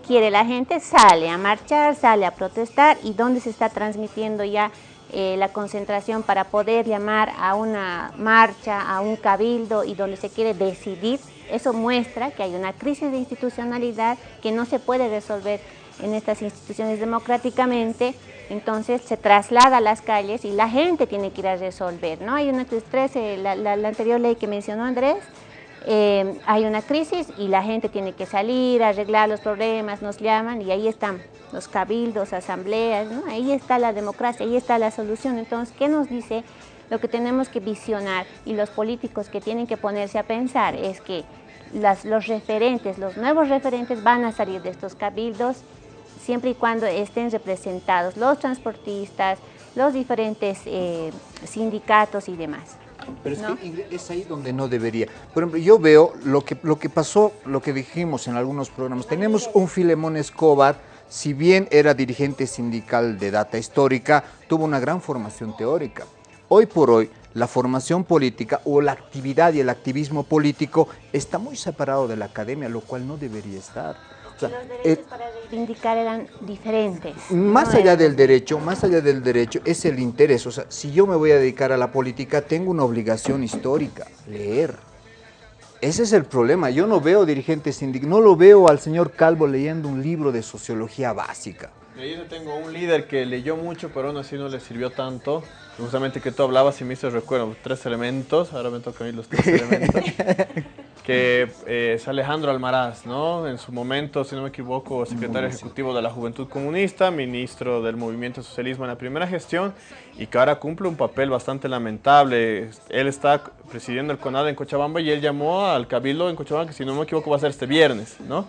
quiere la gente sale a marchar, sale a protestar y dónde se está transmitiendo ya eh, la concentración para poder llamar a una marcha, a un cabildo y donde se quiere decidir. Eso muestra que hay una crisis de institucionalidad que no se puede resolver en estas instituciones democráticamente, entonces se traslada a las calles y la gente tiene que ir a resolver. ¿no? Hay una estrés, la, la anterior ley que mencionó Andrés, eh, hay una crisis y la gente tiene que salir, arreglar los problemas, nos llaman y ahí están los cabildos, asambleas, ahí está la democracia, ahí está la solución. Entonces, ¿qué nos dice? Lo que tenemos que visionar y los políticos que tienen que ponerse a pensar es que los referentes, los nuevos referentes van a salir de estos cabildos siempre y cuando estén representados los transportistas, los diferentes eh, sindicatos y demás. Pero es que es ahí donde no debería. Por ejemplo, yo veo lo que, lo que pasó, lo que dijimos en algunos programas. Tenemos un Filemón Escobar, si bien era dirigente sindical de data histórica, tuvo una gran formación teórica. Hoy por hoy, la formación política o la actividad y el activismo político está muy separado de la academia, lo cual no debería estar los derechos para reivindicar eran diferentes. Más allá del derecho, más allá del derecho, es el interés. O sea, si yo me voy a dedicar a la política, tengo una obligación histórica, leer. Ese es el problema. Yo no veo dirigentes sindicales, no lo veo al señor Calvo leyendo un libro de sociología básica. Yo tengo un líder que leyó mucho, pero aún así no le sirvió tanto. Justamente que tú hablabas y me hizo recuerdo, tres elementos, ahora me toca a mí los tres elementos. que eh, es Alejandro Almaraz, ¿no? En su momento, si no me equivoco, secretario ejecutivo de la Juventud Comunista, ministro del Movimiento Socialismo en la primera gestión y que ahora cumple un papel bastante lamentable. Él está presidiendo el CONAD en Cochabamba y él llamó al Cabildo en Cochabamba, que si no me equivoco va a ser este viernes, ¿no?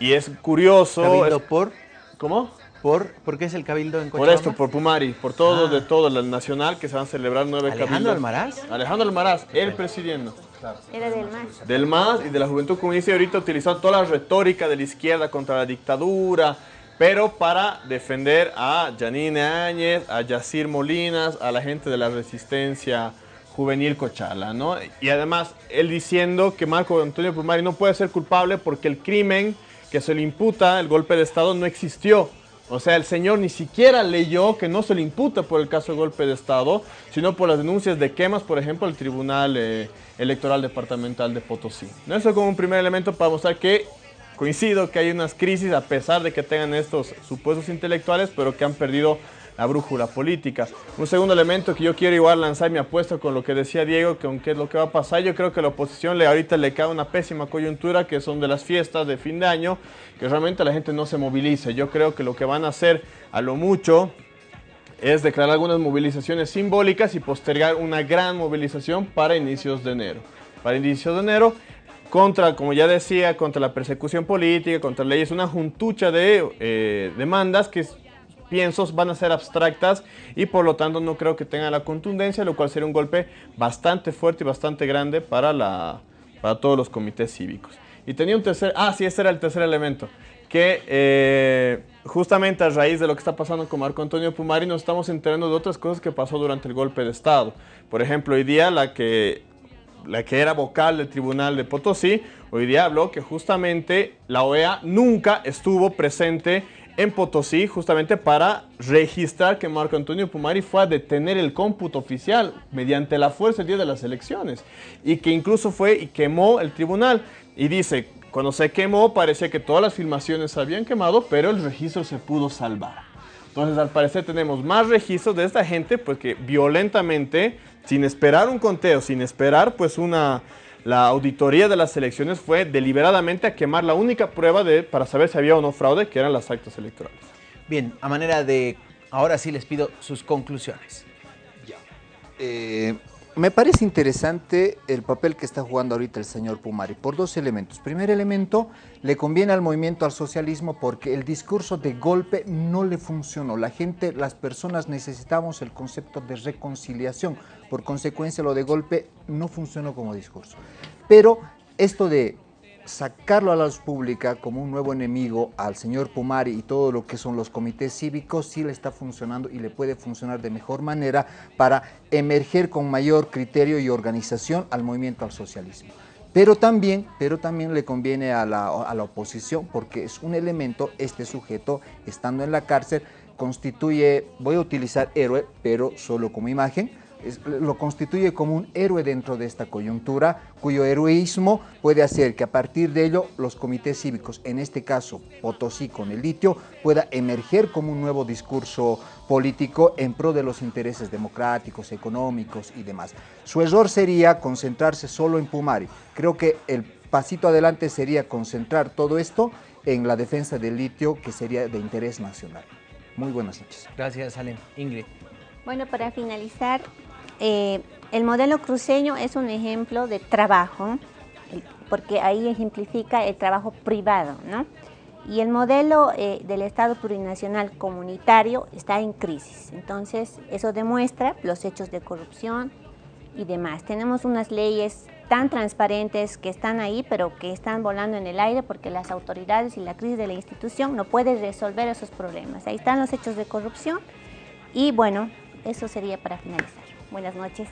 Y es curioso... ¿Cabildo por? ¿Cómo? ¿Por, ¿Por qué es el cabildo en Cochabamba? Por esto, por Pumari, por todo, de todo, el nacional, que se van a celebrar nueve cabildos. ¿Alejandro Almaraz? Alejandro Almaraz, él presidiendo. Era del MAS. Del MAS y de la Juventud Comunista y ahorita utilizando toda la retórica de la izquierda contra la dictadura, pero para defender a Janine Áñez, a Yacir Molinas, a la gente de la resistencia juvenil Cochala, ¿no? Y además, él diciendo que Marco Antonio Pumari no puede ser culpable porque el crimen que se le imputa, el golpe de Estado, no existió. O sea, el señor ni siquiera leyó que no se le imputa por el caso de golpe de Estado, sino por las denuncias de quemas, por ejemplo, el Tribunal eh, Electoral Departamental de Potosí. ¿No? Eso como un primer elemento para mostrar que coincido que hay unas crisis a pesar de que tengan estos supuestos intelectuales, pero que han perdido la brújula política. Un segundo elemento que yo quiero igual lanzar mi apuesta con lo que decía Diego, que aunque es lo que va a pasar, yo creo que a la oposición le, ahorita le cae una pésima coyuntura, que son de las fiestas de fin de año, que realmente la gente no se movilice. Yo creo que lo que van a hacer a lo mucho es declarar algunas movilizaciones simbólicas y postergar una gran movilización para inicios de enero. para el inicio de enero, contra, como ya decía, contra la persecución política, contra leyes, una juntucha de eh, demandas que pienso van a ser abstractas y por lo tanto no creo que tengan la contundencia, lo cual sería un golpe bastante fuerte y bastante grande para, la, para todos los comités cívicos. Y tenía un tercer, ah sí, ese era el tercer elemento, que eh, justamente a raíz de lo que está pasando con Marco Antonio Pumari nos estamos enterando de otras cosas que pasó durante el golpe de Estado. Por ejemplo, hoy día la que la que era vocal del Tribunal de Potosí, hoy día habló que justamente la OEA nunca estuvo presente en Potosí justamente para registrar que Marco Antonio Pumari fue a detener el cómputo oficial mediante la fuerza el día de las elecciones y que incluso fue y quemó el tribunal y dice, cuando se quemó parecía que todas las filmaciones se habían quemado, pero el registro se pudo salvar. Entonces al parecer tenemos más registros de esta gente pues que violentamente, sin esperar un conteo, sin esperar pues una la auditoría de las elecciones fue deliberadamente a quemar la única prueba de, para saber si había o no fraude, que eran las actas electorales. Bien, a manera de... Ahora sí les pido sus conclusiones. Eh, me parece interesante el papel que está jugando ahorita el señor Pumari por dos elementos. Primer elemento, le conviene al movimiento al socialismo porque el discurso de golpe no le funcionó. La gente, las personas necesitamos el concepto de reconciliación. Por consecuencia, lo de golpe no funcionó como discurso. Pero esto de sacarlo a la luz pública como un nuevo enemigo al señor Pumari y todo lo que son los comités cívicos sí le está funcionando y le puede funcionar de mejor manera para emerger con mayor criterio y organización al movimiento al socialismo. Pero también, pero también le conviene a la, a la oposición porque es un elemento, este sujeto estando en la cárcel constituye, voy a utilizar héroe, pero solo como imagen, lo constituye como un héroe dentro de esta coyuntura, cuyo heroísmo puede hacer que a partir de ello los comités cívicos, en este caso Potosí con el litio, pueda emerger como un nuevo discurso político en pro de los intereses democráticos, económicos y demás. Su error sería concentrarse solo en Pumari. Creo que el pasito adelante sería concentrar todo esto en la defensa del litio, que sería de interés nacional. Muy buenas noches. Gracias, Alem. Ingrid. Bueno, para finalizar, eh, el modelo cruceño es un ejemplo de trabajo, porque ahí ejemplifica el trabajo privado, ¿no? Y el modelo eh, del Estado plurinacional comunitario está en crisis. Entonces, eso demuestra los hechos de corrupción y demás. Tenemos unas leyes tan transparentes que están ahí, pero que están volando en el aire porque las autoridades y la crisis de la institución no pueden resolver esos problemas. Ahí están los hechos de corrupción y bueno, eso sería para finalizar. Buenas noches.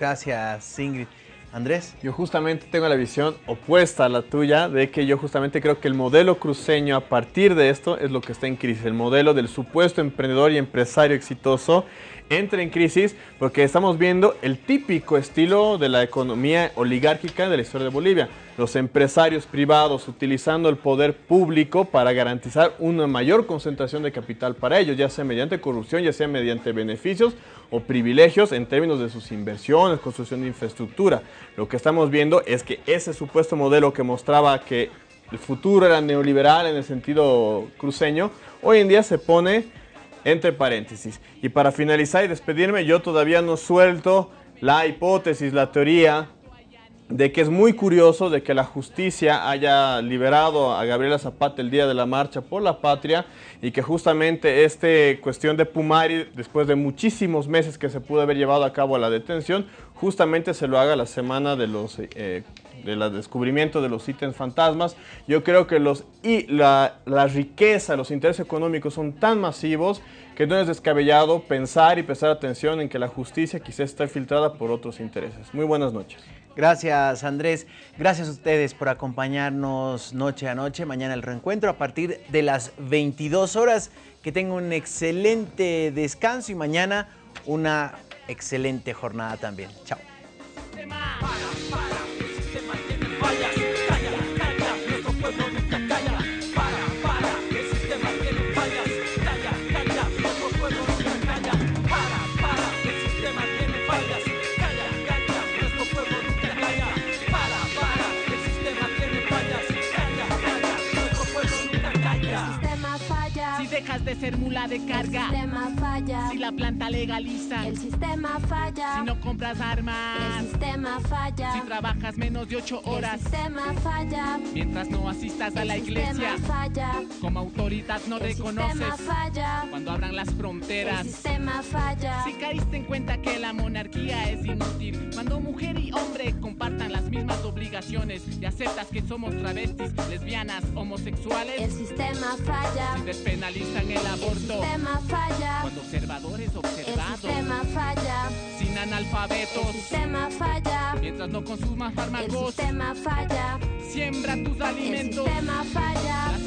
Gracias, Ingrid. Andrés. Yo justamente tengo la visión opuesta a la tuya, de que yo justamente creo que el modelo cruceño a partir de esto es lo que está en crisis. El modelo del supuesto emprendedor y empresario exitoso entra en crisis porque estamos viendo el típico estilo de la economía oligárquica de la historia de Bolivia. Los empresarios privados utilizando el poder público para garantizar una mayor concentración de capital para ellos, ya sea mediante corrupción, ya sea mediante beneficios o privilegios en términos de sus inversiones, construcción de infraestructura. Lo que estamos viendo es que ese supuesto modelo que mostraba que el futuro era neoliberal en el sentido cruceño, hoy en día se pone entre paréntesis. Y para finalizar y despedirme, yo todavía no suelto la hipótesis, la teoría de que es muy curioso de que la justicia haya liberado a Gabriela Zapata el día de la marcha por la patria y que justamente esta cuestión de Pumari, después de muchísimos meses que se pudo haber llevado a cabo la detención, justamente se lo haga la semana de los eh, del descubrimiento de los ítems fantasmas. Yo creo que los, y la, la riqueza, los intereses económicos son tan masivos que no es descabellado pensar y prestar atención en que la justicia quizás está filtrada por otros intereses. Muy buenas noches. Gracias Andrés, gracias a ustedes por acompañarnos noche a noche, mañana el reencuentro a partir de las 22 horas. Que tengan un excelente descanso y mañana una excelente jornada también. Chao. De ser mula mula de carga. El sistema falla. Si la planta legaliza. El sistema falla. Si no compras armas. El sistema falla. Si trabajas menos de ocho horas. El sistema falla. Mientras no asistas a la El iglesia. sistema falla. Como autoridad no El reconoces. sistema falla. Cuando abran las fronteras. El sistema falla. Si caíste en cuenta que la monarquía es inútil, cuando mujer y hombre compartan las mismas obligaciones y aceptas que somos travestis, lesbianas, homosexuales, El sistema falla. si despenalizan el El aborto, sistema falla. cuando observadores El observados, sistema falla. sin El analfabetos, sistema falla. mientras no consumas El fármacos, sistema falla. siembra tus El alimentos. sistema falla.